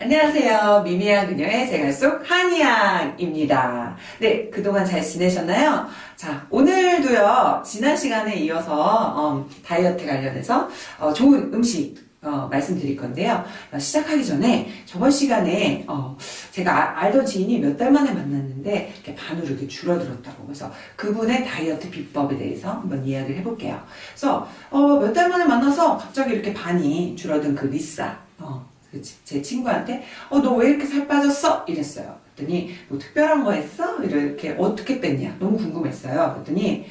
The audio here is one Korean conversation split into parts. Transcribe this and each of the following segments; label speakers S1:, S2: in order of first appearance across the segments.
S1: 안녕하세요. 미미한 그녀의 생활 속 한이양입니다. 네, 그동안 잘 지내셨나요? 자, 오늘도요, 지난 시간에 이어서 어, 다이어트 관련해서 어, 좋은 음식 어, 말씀드릴 건데요. 어, 시작하기 전에 저번 시간에 어, 제가 아, 알던 지인이 몇 달 만에 만났는데 이렇게 반으로 이렇게 줄어들었다고 그래서 그분의 다이어트 비법에 대해서 한번 이야기를 해볼게요. 그래서 어, 몇 달 만에 만나서 갑자기 이렇게 반이 줄어든 그 리사 어, 그 제 친구한테 어 너 왜 이렇게 살 빠졌어? 이랬어요. 그랬더니 뭐 특별한 거 했어? 이렇게 어떻게 뺐냐? 너무 궁금했어요. 그랬더니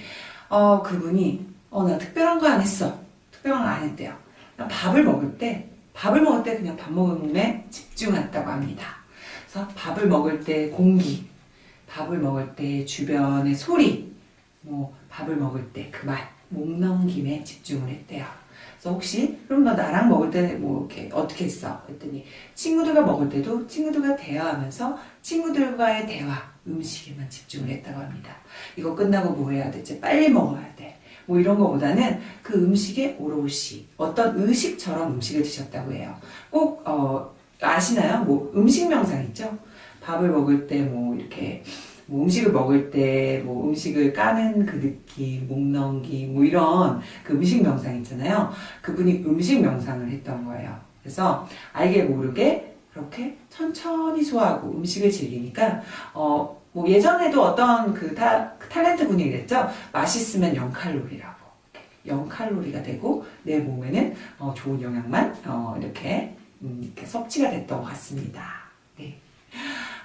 S1: 어 그분이 어 나 특별한 거 안 했어. 특별한 거 안 했대요. 밥을 먹을 때 밥을 먹을 때 그냥 밥 먹음에 집중했다고 합니다. 그래서 밥을 먹을 때 공기, 밥을 먹을 때 주변의 소리, 뭐 밥을 먹을 때 그 맛, 목 넘김에 집중을 했대요. 그래서 혹시 그럼 너 나랑 먹을 때 뭐 이렇게 어떻게 했어? 그랬더니 친구들과 먹을 때도 친구들과 대화하면서 친구들과의 대화, 음식에만 집중을 했다고 합니다. 이거 끝나고 뭐 해야 되지? 빨리 먹어야 돼. 뭐 이런 거보다는 그 음식에 오롯이 어떤 의식처럼 음식을 드셨다고 해요. 꼭 어, 아시나요? 뭐 음식 명상 있죠? 밥을 먹을 때 뭐 이렇게 뭐 음식을 먹을 때 뭐 음식을 까는 그 느낌, 목 넘기 뭐 이런 그 음식 명상 있잖아요. 그분이 음식 명상을 했던 거예요. 그래서 알게 모르게 그렇게 천천히 소화하고 음식을 즐기니까 어 뭐 예전에도 어떤 그 타, 탤런트 분이 그랬죠. 맛있으면 0칼로리라고. 0칼로리가 되고 내 몸에는 어 좋은 영양만 어 이렇게, 음 이렇게 섭취가 됐던 것 같습니다.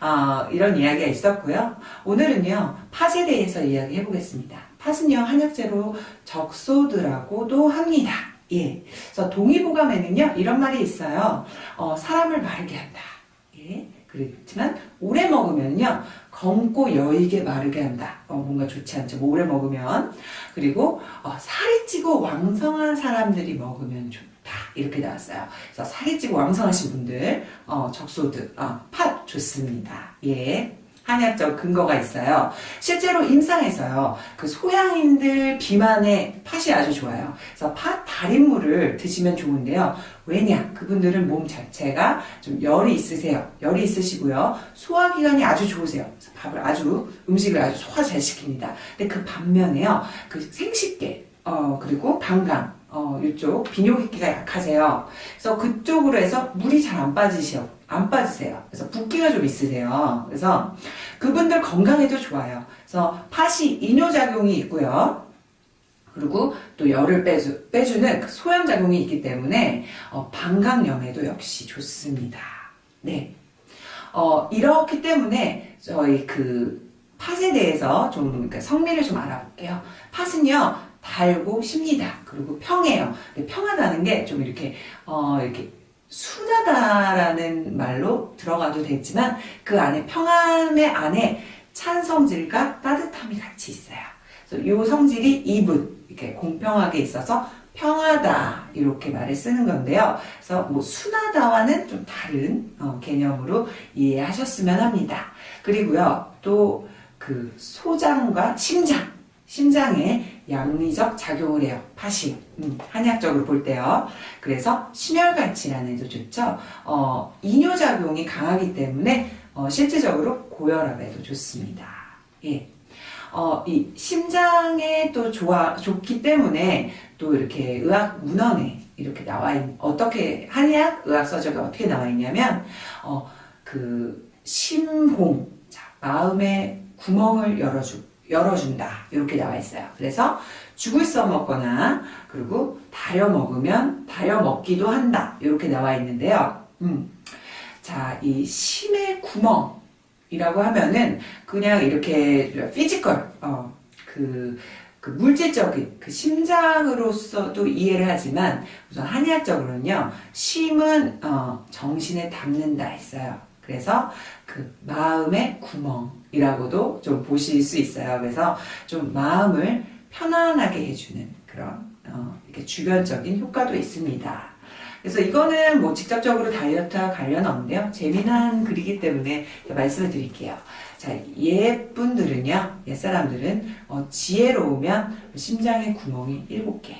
S1: 네. 어, 이런 이야기가 있었고요. 오늘은요, 팥에 대해서 이야기해 보겠습니다. 팥은요, 한약재로 적소드라고도 합니다. 예. 그래서 동의보감에는요, 이런 말이 있어요. 어, 사람을 마르게 한다. 예. 그렇지만, 오래 먹으면요, 검고 여익에 마르게 한다. 어, 뭔가 좋지 않죠. 뭐 오래 먹으면. 그리고, 어, 살이 찌고 왕성한 사람들이 먹으면 좋다. 이렇게 나왔어요. 그래서 살이 찌고 왕성하신 분들, 어, 적소드, 어, 팥 좋습니다. 예. 한약적 근거가 있어요. 실제로 임상에서요, 그 소양인들 비만에 팥이 아주 좋아요. 그래서 팥 달인물을 드시면 좋은데요. 왜냐? 그분들은 몸 자체가 좀 열이 있으세요. 열이 있으시고요. 소화기관이 아주 좋으세요. 밥을 아주, 음식을 아주 소화 잘 시킵니다. 근데 그 반면에요, 그 생식계, 어, 그리고 방광, 어, 이쪽 비뇨기기가 약하세요. 그래서 그쪽으로 해서 물이 잘 안 빠지셔. 안 빠지세요. 그래서 붓기가 좀 있으세요. 그래서 그분들 건강에도 좋아요. 그래서 팥이 이뇨작용이 있고요. 그리고 또 열을 빼주, 빼주는 그 소염작용이 있기 때문에 어, 방광염에도 역시 좋습니다. 네. 어, 이렇기 때문에 저희 그 팥에 대해서 좀 그러니까 성미를 좀 알아볼게요. 팥은요, 달고 쉽니다. 그리고 평해요. 평하다는 게 좀 이렇게, 어, 이렇게 순하다라는 말로 들어가도 되지만 그 안에 평안의 안에 찬 성질과 따뜻함이 같이 있어요. 이 성질이 이분 이렇게 공평하게 있어서 평하다 이렇게 말을 쓰는 건데요. 그래서 뭐 순하다와는 좀 다른 어, 개념으로 이해하셨으면 합니다. 그리고요 또 그 소장과 심장 심장에 양리적 작용을 해요. 팥이 음, 한약적으로 볼 때요. 그래서 심혈관치라는 도 좋죠. 어, 이뇨작용이 강하기 때문에 어, 실질적으로 고혈압에도 좋습니다. 예. 어, 이 심장에 또 좋아, 좋기 때문에 또 이렇게 의학 문헌에 이렇게 나와 있, 어떻게, 한의학 의학 서적에 어떻게 나와 있냐면, 어, 그, 심홍, 자, 마음의 구멍을 열어주, 열어준다. 이렇게 나와 있어요. 그래서 죽을 써먹거나 그리고 달여 먹으면 달여 먹기도 한다. 이렇게 나와 있는데요. 음. 자, 이 심의 구멍이라고 하면은 그냥 이렇게 physical, 어, 그, 그 물질적인 그 심장으로서도 이해를 하지만 우선 한의학적으로는요 심은 어, 정신에 담는다 했어요 그래서 그 마음의 구멍이라고도 좀 보실 수 있어요. 그래서 좀 마음을 편안하게 해주는 그런 어, 이렇게 주변적인 효과도 있습니다. 그래서 이거는 뭐 직접적으로 다이어트와 관련 없는데요. 재미난 글이기 때문에 말씀을 드릴게요. 자, 옛분들은요, 옛사람들은 어, 지혜로우면 심장의 구멍이 7개.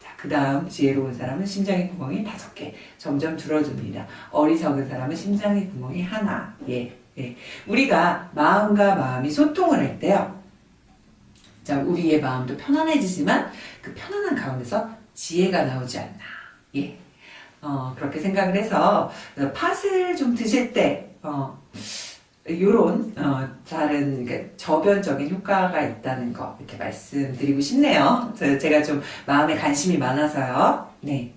S1: 자, 그 다음 지혜로운 사람은 심장의 구멍이 다섯 개 점점 줄어듭니다. 어리석은 사람은 심장의 구멍이 하나. 예, 예. 우리가 마음과 마음이 소통을 할 때요. 자, 우리의 마음도 편안해지지만 그 편안한 가운데서 지혜가 나오지 않나. 예. 어, 그렇게 생각을 해서 팥을 좀 드실 때, 어, 요런, 어, 다른, 그러니까 저변적인 효과가 있다는 거, 이렇게 말씀드리고 싶네요. 저- 제가 좀 마음에 관심이 많아서요. 네.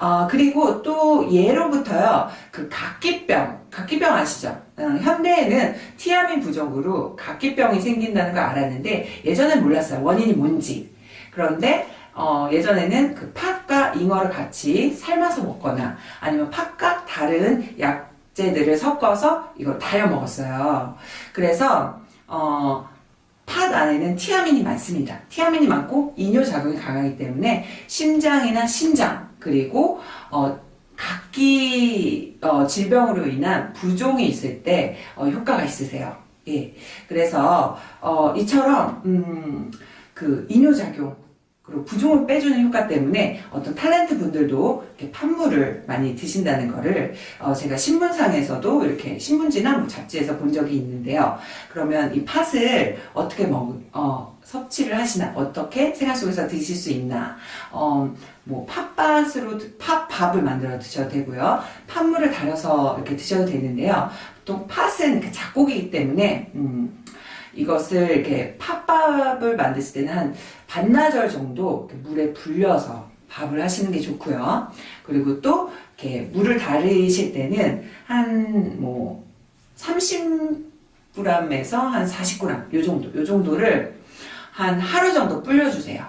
S1: 어, 그리고 또 예로부터요, 그 각기병, 각기병 아시죠? 어, 현대에는 티아민 부족으로 각기병이 생긴다는 걸 알았는데, 예전엔 몰랐어요. 원인이 뭔지. 그런데, 어, 예전에는 그 팥과 잉어를 같이 삶아서 먹거나, 아니면 팥과 다른 약재들을 섞어서 이걸 달여 먹었어요. 그래서, 어, 팥 안에는 티아민이 많습니다. 티아민이 많고 이뇨작용이 강하기 때문에 심장이나 신장 그리고 어, 각기 어, 질병으로 인한 부종이 있을 때 어, 효과가 있으세요. 예. 그래서 어, 이처럼 음, 그 이뇨작용 그리고 부종을 빼주는 효과 때문에 어떤 탤런트 분들도 이렇게 팥물을 많이 드신다는 거를 어, 제가 신문상에서도 이렇게 신문지나 뭐 잡지에서 본 적이 있는데요. 그러면 이 팥을 어떻게 먹, 어, 섭취를 하시나, 어떻게 생활 속에서 드실 수 있나, 어, 뭐 팥밭으로 드- 팥밥을 만들어 드셔도 되고요. 팥물을 달여서 이렇게 드셔도 되는데요. 보통 팥은 작곡이기 때문에 음, 이것을 이렇게 팥밥을 만드실 때는 한 반나절 정도 물에 불려서 밥을 하시는 게 좋고요. 그리고 또 이렇게 물을 달으실 때는 한뭐 30g에서 한 40g 요 정도 요 정도를 한 하루 정도 불려주세요.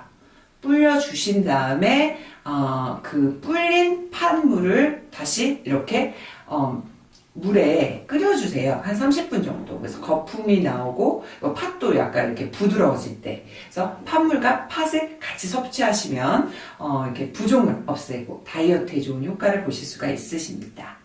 S1: 불려주신 다음에 어, 그 불린 팥물을 다시 이렇게 어, 물에 끓여주세요. 한 30분 정도. 그래서 거품이 나오고 어, 팥도 약간 이렇게 부드러워질 때. 그래서 팥물과 팥을 같이 섭취하시면 어, 이렇게 부종을 없애고 다이어트에 좋은 효과를 보실 수가 있으십니다.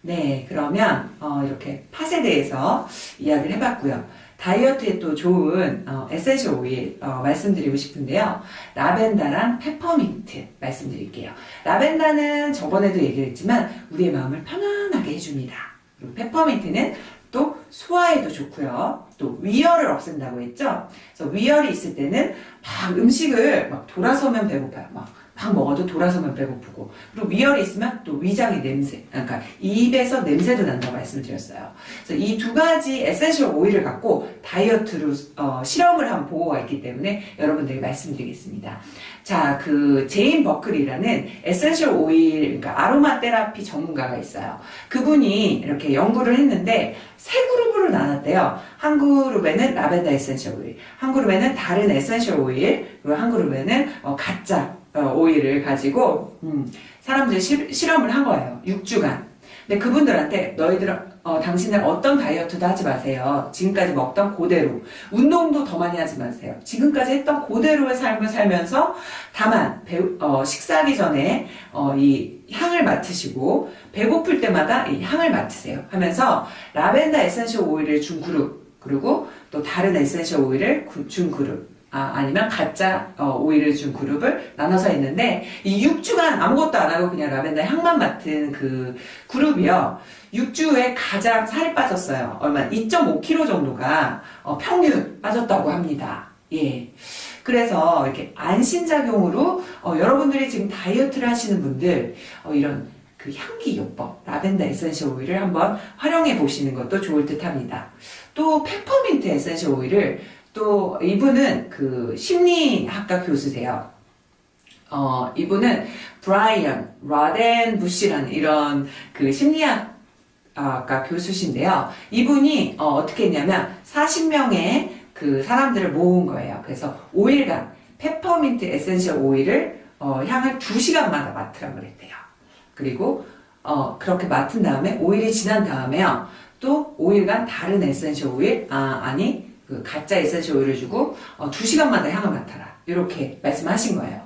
S1: 네, 그러면 어, 이렇게 팥에 대해서 이야기를 해봤고요. 다이어트에 또 좋은 어, essential oil 어, 말씀드리고 싶은데요. 라벤더랑 페퍼민트 말씀드릴게요. 라벤더는 저번에도 얘기를 했지만 우리의 마음을 편안하게 해줍니다. 그리고 페퍼민트는 또 소화에도 좋고요. 또 위열을 없앤다고 했죠. 그래서 위열이 있을 때는 막 음식을 막 돌아서면 배고파요. 막, 막 먹어도 돌아서면 배고프고 그리고 위열이 있으면 또 위장의 냄새, 그러니까 입에서 냄새도 난다고 말씀드렸어요. 그래서 이 두 가지 essential oil을 갖고 다이어트로 어, 실험을 한 보고가 있기 때문에 여러분들에게 말씀드리겠습니다. 자, 그 제인 버클이라는 essential oil, 그러니까 아로마 테라피 전문가가 있어요. 그분이 이렇게 연구를 했는데 세 그룹으로 나눴대요. 한 그룹에는 라벤더 essential oil, 한 그룹에는 다른 에센셜 오일, 그리고 한 그룹에는 어, 가짜 어, 오일을 가지고 음, 사람들이 실, 실험을 한 거예요. 6주간. 근데 그분들한테 너희들 어, 당신은 어떤 다이어트도 하지 마세요. 지금까지 먹던 그대로. 운동도 더 많이 하지 마세요. 지금까지 했던 그대로의 삶을 살면서 다만 배, 어, 식사하기 전에 어, 이 향을 맡으시고 배고플 때마다 이 향을 맡으세요. 하면서 라벤더 essential oil을 준 그룹 그리고 또 다른 essential oil을 구- 준 그룹 아, 아니면 가짜 어, 오일을 준 그룹을 나눠서 했는데 이 6주간 아무것도 안 하고 그냥 라벤더 향만 맡은 그 그룹이요. 6주에 가장 살이 빠졌어요. 얼마 2.5kg 정도가 어, 평균 빠졌다고 합니다. 예. 그래서 이렇게 안심작용으로 어, 여러분들이 지금 다이어트를 하시는 분들 어, 이런 그 향기 요법 라벤더 essential oil을 한번 활용해 보시는 것도 좋을 듯 합니다. 또 페퍼민트 essential oil을 또 이분은 그 심리학과 교수세요. 어, 이분은 브라이언 라덴 부시라는 이런 그 심리학 아까 교수신데요. 이분이 어, 떻게 했냐면 40명의 그 사람들을 모은 거예요. 그래서 5일간 페퍼민트 essential oil을 어, 향을 2시간마다 맡으라고 그랬대요. 그리고 어, 그렇게 맡은 다음에 5일이 지난 다음에요. 또 5일간 다른 essential oil, 아, 아니, 그 가짜 essential oil을 주고 어, 2시간마다 향을 맡아라. 이렇게 말씀하신 거예요.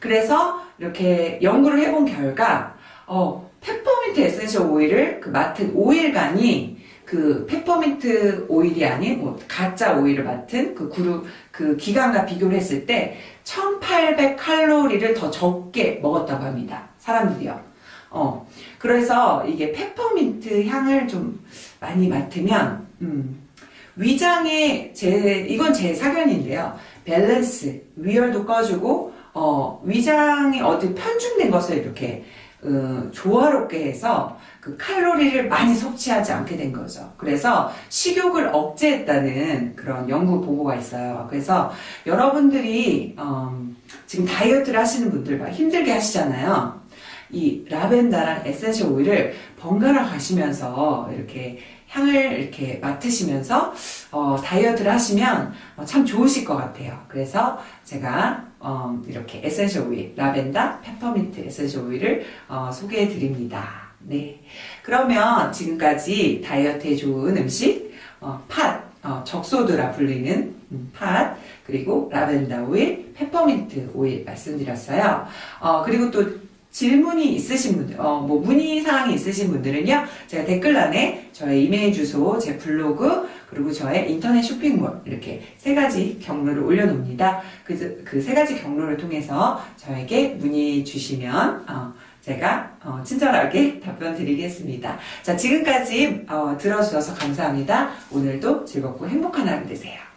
S1: 그래서 이렇게 연구를 해본 결과 어, 페퍼민트 essential oil을 그 맡은 5일간이 그 페퍼민트 오일이 아닌 뭐 가짜 오일을 맡은 그 그룹 그 기간과 비교를 했을 때 1800 칼로리를 더 적게 먹었다고 합니다. 사람들이요. 어. 그래서 이게 페퍼민트 향을 좀 많이 맡으면 음, 위장에 제 이건 제 사견인데요. 밸런스 위열도 꺼주고 어, 위장이 어디 편중된 것을 이렇게 어, 조화롭게 해서 그 칼로리를 많이 섭취하지 않게 된 거죠. 그래서 식욕을 억제했다는 그런 연구 보고가 있어요. 그래서 여러분들이 음, 지금 다이어트를 하시는 분들 막 힘들게 하시잖아요. 이 라벤더랑 essential oil을 번갈아 가시면서 이렇게 향을 이렇게 맡으시면서 어, 다이어트를 하시면 어, 참 좋으실 것 같아요. 그래서 제가 어, 이렇게 essential oil, 라벤더, 페퍼민트 essential oil을 어, 소개해 드립니다. 네. 그러면 지금까지 다이어트에 좋은 음식, 어, 팥, 어, 적소두라 불리는 음, 팥, 그리고 라벤더 오일, 페퍼민트 오일 말씀드렸어요. 어, 그리고 또 질문이 있으신 분들, 어, 뭐 문의 사항이 있으신 분들은요, 제가 댓글란에 저의 이메일 주소, 제 블로그, 그리고 저의 인터넷 쇼핑몰 이렇게 세 가지 경로를 올려놓습니다. 그그세 가지 경로를 통해서 저에게 문의 주시면 어, 제가 어, 친절하게 답변 드리겠습니다. 자, 지금까지 어, 들어주셔서 감사합니다. 오늘도 즐겁고 행복한 하루 되세요.